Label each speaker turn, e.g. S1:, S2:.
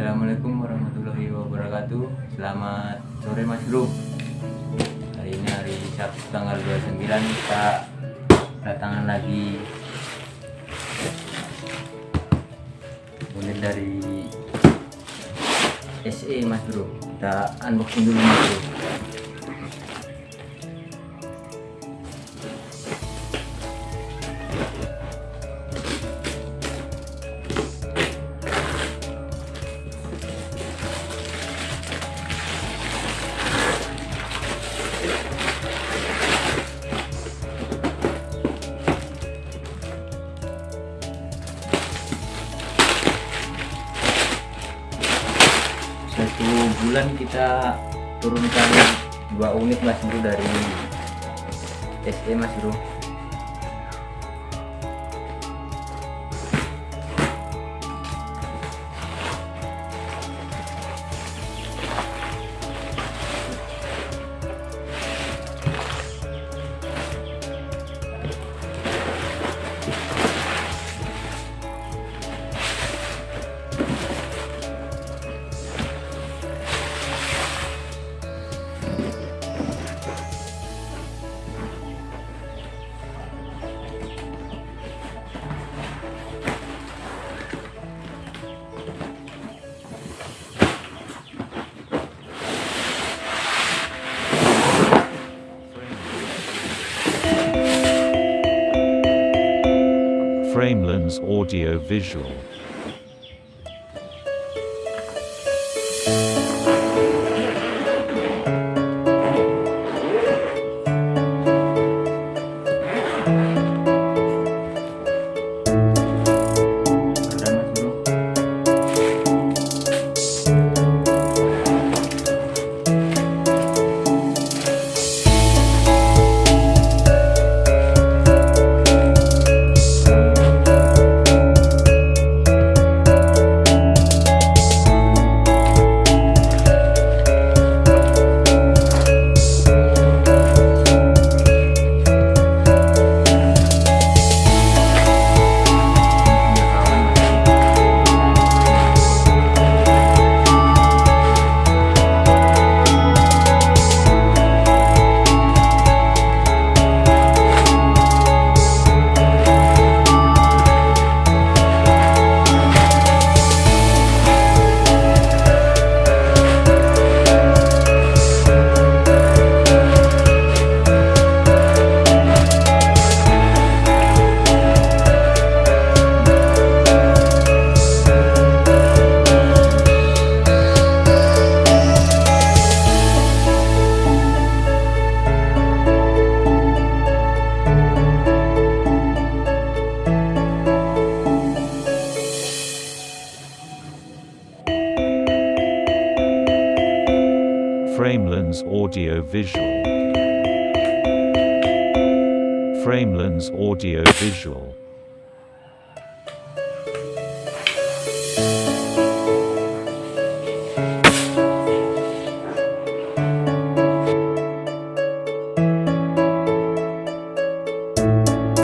S1: Assalamualaikum warahmatullahi wabarakatuh. Selamat sore Mas Bro. Hari ini hari Sabtu tanggal 29 Kita datangan lagi. Unit dari SE Mas Bro. Kita unboxing dulu Mas Bro bulan kita turunkan dua unit mas bro dari SE mas bro
S2: Framelens Audio Visual. Framelens Audio Visual. Framelens Audio Visual.